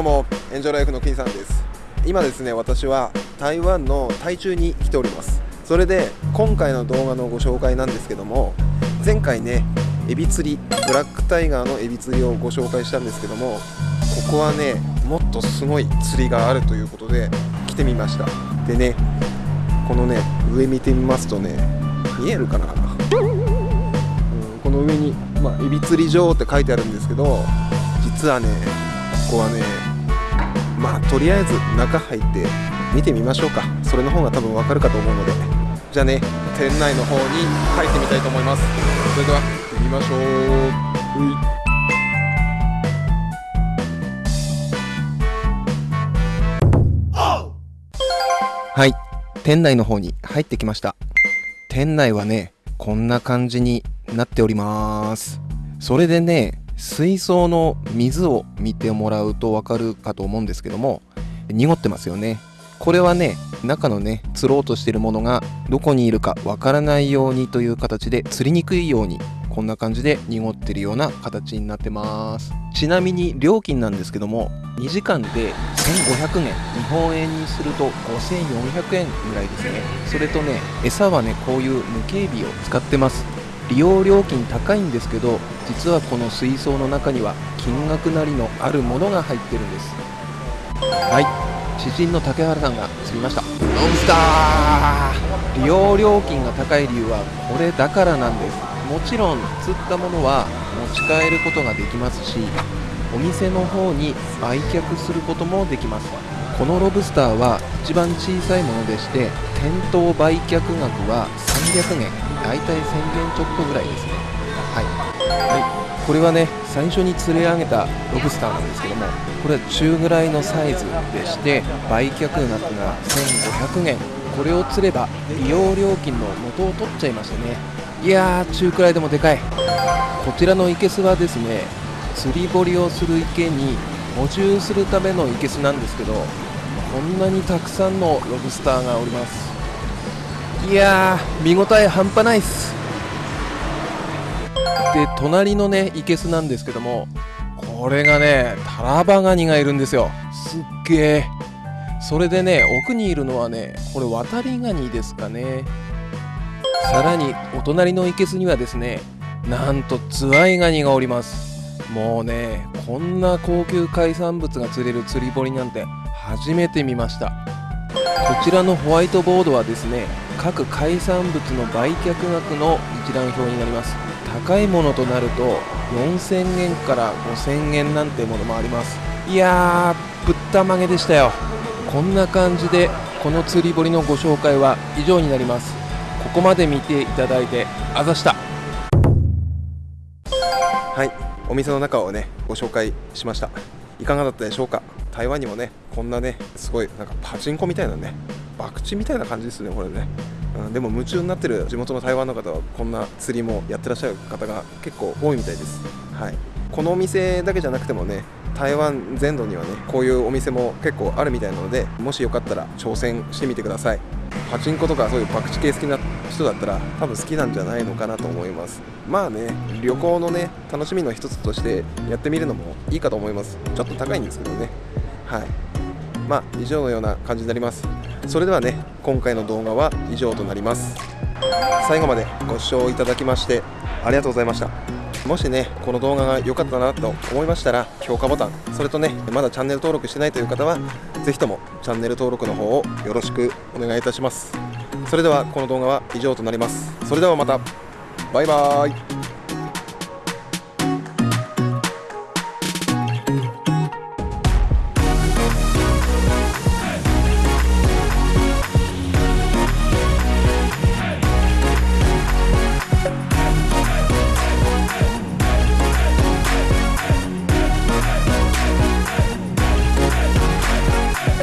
うも。エンジョイライフの金さんです。今ですね私は台湾の台中に来ております。それで今回の動画のご紹介なんですけども前回ねエビ釣りブラックタイガーのエビ釣りをご紹介したんですけどもここはねもっとすごい釣りがあるということで来てみました。でねこのね上見てみますとね見えるかな、うん、この上に、まあ、エビ釣り場って書いてあるんですけど実はねこはねまあとりあえず中入って見てみましょうか。それの方が多分わかるかと思うので。じゃあね店内の方に入ってみたいと思います。それでは行ってみましょう。はい。店内の方に入ってきました。店内はねこんな感じになっております。それでね水槽の水を見てもらうとわかるかと思うんですけども濁ってますよね。これはね中のね釣ろうとしてるものがどこにいるかわからないようにという形で釣りにくいようにこんな感じで濁ってるような形になってます。ちなみに料金なんですけども2時間で1500円。日本円にすると5400円ぐらいですね。それとね餌はねこういう無形美を使ってます。利用料金高いんですけど実はこの水槽の中には金額なりのあるものが入ってるんです。はい。知人の竹原さんが釣りました。ノンスター。利用料金が高い理由はこれだからなんです。もちろん釣ったものは持ち帰ることができますしお店の方に売却することもできます。このロブスターは一番小さいものでして店頭売却額は300円だいたい1000円ちょっとぐらいですね。はい、はい、これはね最初に釣り上げたロブスターなんですけどもこれは中ぐらいのサイズでして売却額が1500円これを釣れば利用料金の元を取っちゃいましたね。いやー中くらいでもでかい。こちらの生けすはですね釣り堀をする池に補充するための生けすなんですけどこんなにたくさんのロブスターがおります。いやー見応え半端ないっす。で隣のね生けすなんですけどもこれがねタラバガニがいるんですよ。すっげえそれでね奥にいるのはねこれ渡りガニですかね。さらにお隣の生けすにはですねなんとズワイガニがおります。もうねこんな高級海産物が釣れる釣り堀なんて初めて見ました。こちらのホワイトボードはですね各海産物の売却額の一覧表になります。高いものとなると4000円から5000円なんてものもあります。いやーぶったまげでしたよ。こんな感じでこの釣り堀のご紹介は以上になります。ここまで見ていただいてあざした。はいお店の中をねご紹介しました。いかがだったでしょうか？台湾にもねこんなねすごいなんかパチンコみたいなね博打みたいな感じですねこれね、うん、でも夢中になってる地元の台湾の方はこんな釣りもやってらっしゃる方が結構多いみたいです。はい。このお店だけじゃなくてもね台湾全土にはねこういうお店も結構あるみたいなのでもしよかったら挑戦してみてください。パチンコとかそういう博打系好きな人だったら多分好きなんじゃないのかなと思います。まあね旅行のね楽しみの一つとしてやってみるのもいいかと思います。ちょっと高いんですけどね。はい。まあ以上のような感じになります。それではね今回の動画は以上となります。最後までご視聴いただきましてありがとうございました。もしねこの動画が良かったなと思いましたら評価ボタンそれとねまだチャンネル登録してないという方は是非ともチャンネル登録の方をよろしくお願いいたします。それではこの動画は以上となります。それではまた。バイバーイ。